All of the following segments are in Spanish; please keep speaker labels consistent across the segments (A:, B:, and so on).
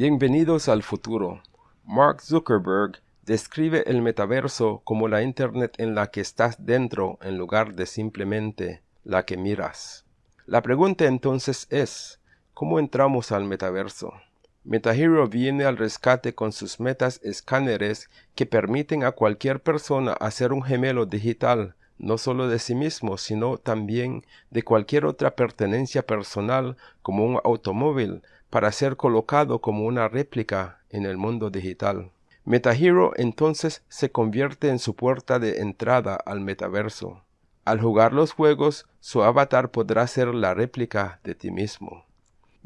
A: Bienvenidos al futuro. Mark Zuckerberg describe el metaverso como la Internet en la que estás dentro en lugar de simplemente la que miras. La pregunta entonces es, ¿cómo entramos al metaverso? MetaHero viene al rescate con sus metas escáneres que permiten a cualquier persona hacer un gemelo digital, no solo de sí mismo, sino también de cualquier otra pertenencia personal como un automóvil, para ser colocado como una réplica en el mundo digital. MetaHero entonces se convierte en su puerta de entrada al metaverso. Al jugar los juegos, su avatar podrá ser la réplica de ti mismo.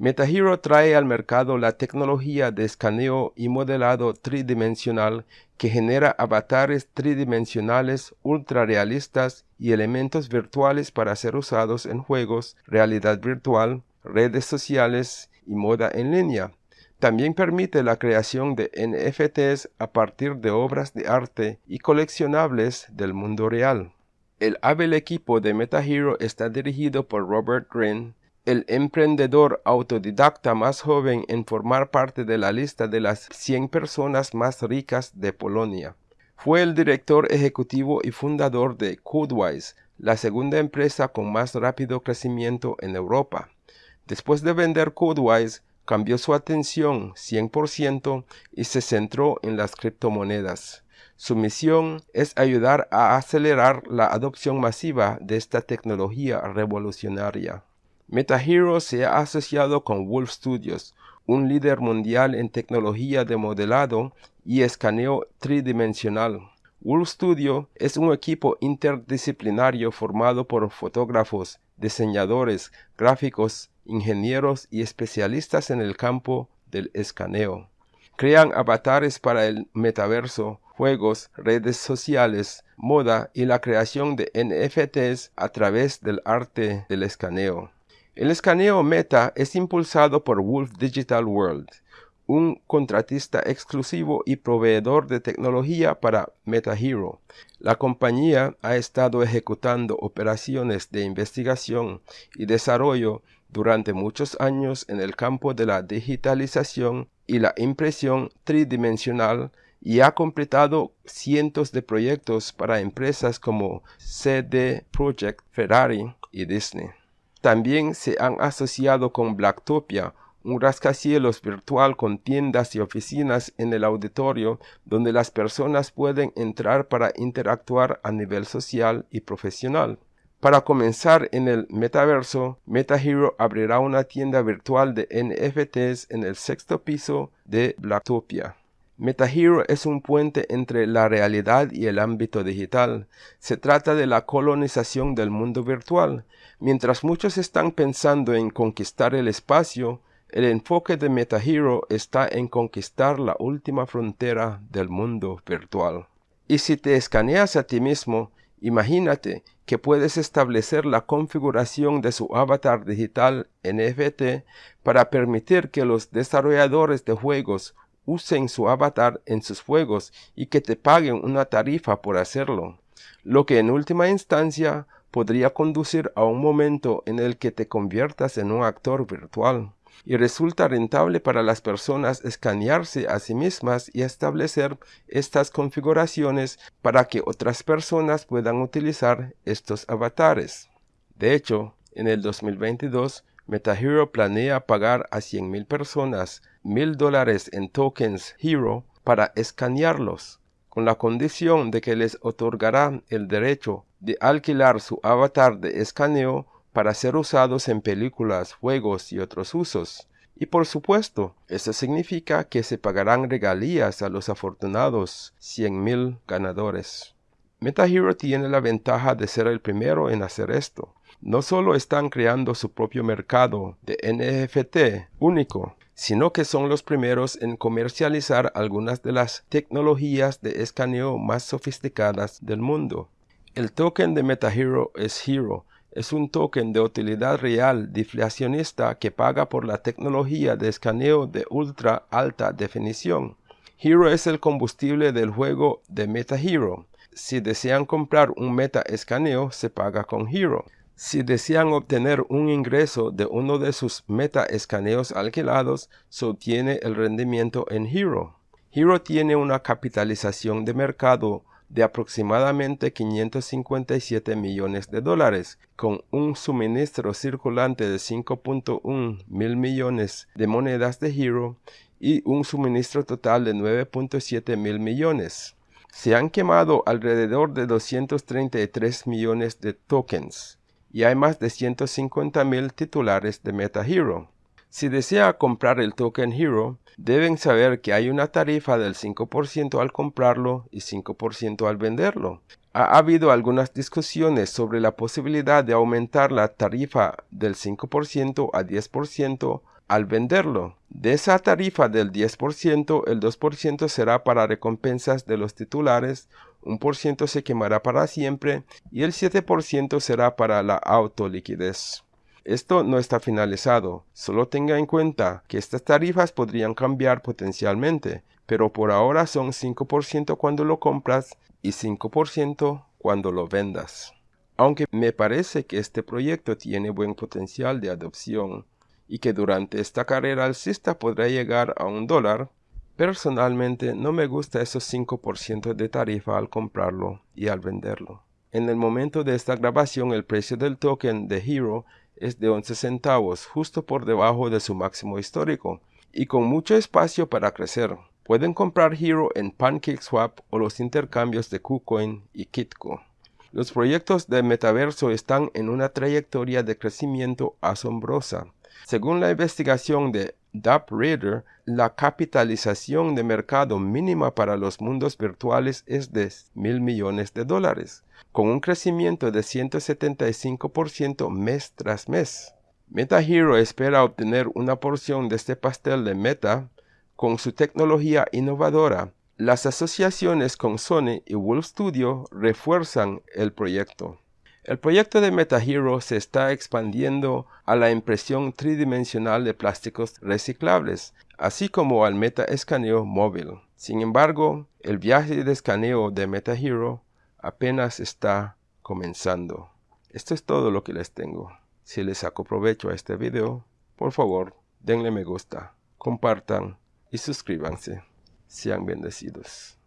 A: MetaHero trae al mercado la tecnología de escaneo y modelado tridimensional que genera avatares tridimensionales ultra realistas y elementos virtuales para ser usados en juegos, realidad virtual, redes sociales y moda en línea. También permite la creación de NFTs a partir de obras de arte y coleccionables del mundo real. El hábil equipo de MetaHero está dirigido por Robert Green, el emprendedor autodidacta más joven en formar parte de la lista de las 100 personas más ricas de Polonia. Fue el director ejecutivo y fundador de Codewise, la segunda empresa con más rápido crecimiento en Europa. Después de vender Codewise, cambió su atención 100% y se centró en las criptomonedas. Su misión es ayudar a acelerar la adopción masiva de esta tecnología revolucionaria. MetaHero se ha asociado con Wolf Studios, un líder mundial en tecnología de modelado y escaneo tridimensional. Wolf Studio es un equipo interdisciplinario formado por fotógrafos, diseñadores, gráficos, ingenieros y especialistas en el campo del escaneo. Crean avatares para el metaverso, juegos, redes sociales, moda y la creación de NFTs a través del arte del escaneo. El escaneo Meta es impulsado por Wolf Digital World, un contratista exclusivo y proveedor de tecnología para MetaHero. La compañía ha estado ejecutando operaciones de investigación y desarrollo durante muchos años en el campo de la digitalización y la impresión tridimensional y ha completado cientos de proyectos para empresas como CD Projekt, Ferrari y Disney. También se han asociado con Blacktopia, un rascacielos virtual con tiendas y oficinas en el auditorio donde las personas pueden entrar para interactuar a nivel social y profesional. Para comenzar en el metaverso, MetaHero abrirá una tienda virtual de NFTs en el sexto piso de Blacktopia. MetaHero es un puente entre la realidad y el ámbito digital. Se trata de la colonización del mundo virtual. Mientras muchos están pensando en conquistar el espacio, el enfoque de MetaHero está en conquistar la última frontera del mundo virtual. Y si te escaneas a ti mismo, Imagínate que puedes establecer la configuración de su avatar digital NFT para permitir que los desarrolladores de juegos usen su avatar en sus juegos y que te paguen una tarifa por hacerlo, lo que en última instancia podría conducir a un momento en el que te conviertas en un actor virtual y resulta rentable para las personas escanearse a sí mismas y establecer estas configuraciones para que otras personas puedan utilizar estos avatares. De hecho, en el 2022, MetaHero planea pagar a 100.000 personas mil dólares en tokens Hero para escanearlos, con la condición de que les otorgará el derecho de alquilar su avatar de escaneo para ser usados en películas, juegos y otros usos. Y por supuesto, eso significa que se pagarán regalías a los afortunados 100.000 ganadores. MetaHero tiene la ventaja de ser el primero en hacer esto. No solo están creando su propio mercado de NFT único, sino que son los primeros en comercializar algunas de las tecnologías de escaneo más sofisticadas del mundo. El token de MetaHero es Hero, es un token de utilidad real deflacionista que paga por la tecnología de escaneo de ultra alta definición. Hero es el combustible del juego de MetaHero. Si desean comprar un Meta escaneo, se paga con Hero. Si desean obtener un ingreso de uno de sus meta escaneos alquilados, se obtiene el rendimiento en Hero. Hero tiene una capitalización de mercado de aproximadamente 557 millones de dólares, con un suministro circulante de 5.1 mil millones de monedas de Hero y un suministro total de 9.7 mil millones. Se han quemado alrededor de 233 millones de tokens y hay más de 150 mil titulares de MetaHero. Si desea comprar el token Hero, deben saber que hay una tarifa del 5% al comprarlo y 5% al venderlo. Ha habido algunas discusiones sobre la posibilidad de aumentar la tarifa del 5% a 10% al venderlo. De esa tarifa del 10%, el 2% será para recompensas de los titulares, un por ciento se quemará para siempre y el 7% será para la autoliquidez. Esto no está finalizado, solo tenga en cuenta que estas tarifas podrían cambiar potencialmente, pero por ahora son 5% cuando lo compras y 5% cuando lo vendas. Aunque me parece que este proyecto tiene buen potencial de adopción, y que durante esta carrera alcista podrá llegar a un dólar, personalmente no me gusta esos 5% de tarifa al comprarlo y al venderlo. En el momento de esta grabación el precio del token de Hero es de 11 centavos, justo por debajo de su máximo histórico, y con mucho espacio para crecer. Pueden comprar Hero en PancakeSwap o los intercambios de KuCoin y Kitco. Los proyectos de metaverso están en una trayectoria de crecimiento asombrosa. Según la investigación de DAP la capitalización de mercado mínima para los mundos virtuales es de mil millones de dólares, con un crecimiento de 175% mes tras mes. MetaHero espera obtener una porción de este pastel de Meta con su tecnología innovadora. Las asociaciones con Sony y Wolf Studio refuerzan el proyecto. El proyecto de MetaHero se está expandiendo a la impresión tridimensional de plásticos reciclables, así como al meta-escaneo móvil. Sin embargo, el viaje de escaneo de MetaHero apenas está comenzando. Esto es todo lo que les tengo. Si les saco provecho a este video, por favor, denle me gusta, compartan y suscríbanse. Sean bendecidos.